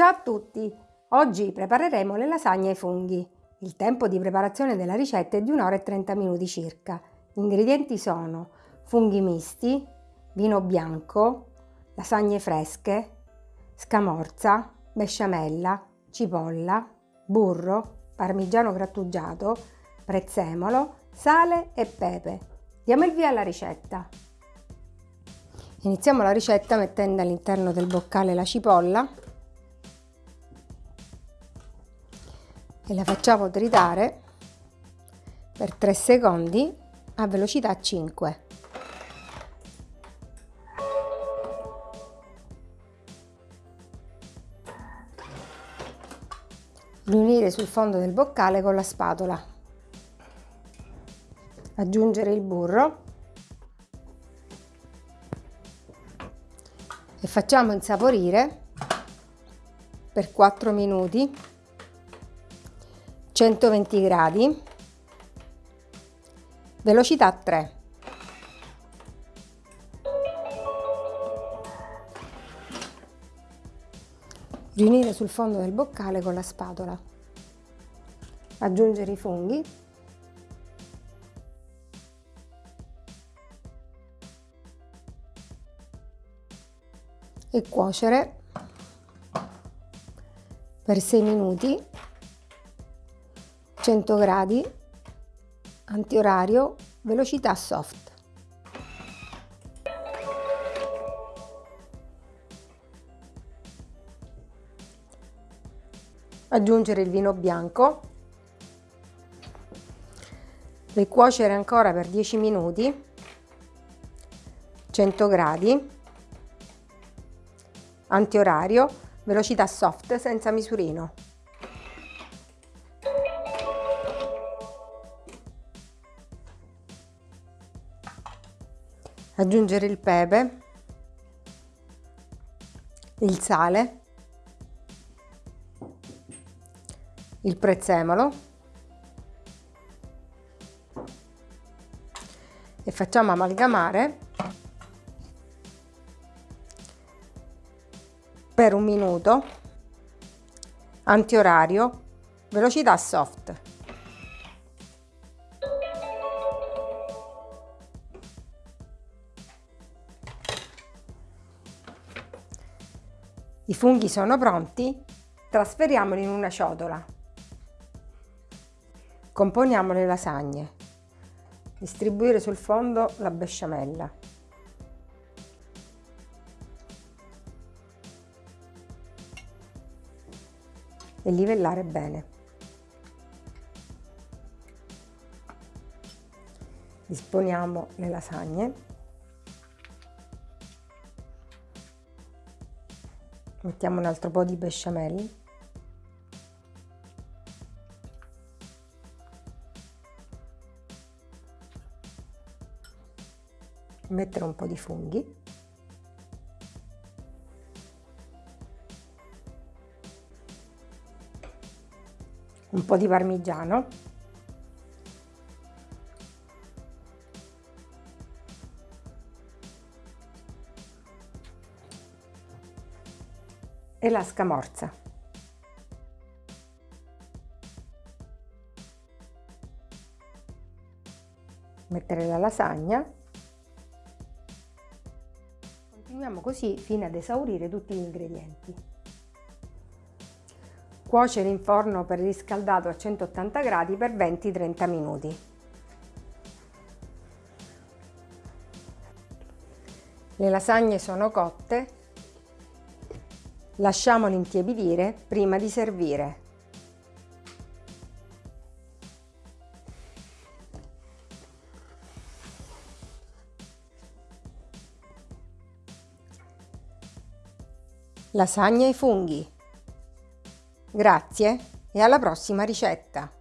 Ciao a tutti! Oggi prepareremo le lasagne ai funghi. Il tempo di preparazione della ricetta è di 1 ora e 30 minuti circa. Gli ingredienti sono funghi misti, vino bianco, lasagne fresche, scamorza, besciamella, cipolla, burro, parmigiano grattugiato, prezzemolo, sale e pepe. Diamo il via alla ricetta. Iniziamo la ricetta mettendo all'interno del boccale la cipolla e la facciamo tritare per 3 secondi a velocità 5. Riunire sul fondo del boccale con la spatola. Aggiungere il burro e facciamo insaporire per 4 minuti 120 gradi. Velocità 3 riunire sul fondo del boccale con la spatola. Aggiungere i funghi. E cuocere per 6 minuti 100 gradi antiorario velocità soft. Aggiungere il vino bianco. Ricuocere ancora per 10 minuti. 100 gradi. Antiorario, velocità soft senza misurino. Aggiungere il pepe, il sale, il prezzemolo e facciamo amalgamare per un minuto, antiorario, velocità soft. I funghi sono pronti, trasferiamoli in una ciotola. Componiamo le lasagne. Distribuire sul fondo la besciamella. e livellare bene. Disponiamo le lasagne. Mettiamo un altro po' di besciamella. Mettere un po' di funghi. un po' di parmigiano e la scamorza. Mettere la lasagna. Continuiamo così fino ad esaurire tutti gli ingredienti. Cuocere in forno preriscaldato a 180 gradi per 20-30 minuti. Le lasagne sono cotte, lasciamole intiepidire prima di servire. Lasagne ai funghi Grazie e alla prossima ricetta!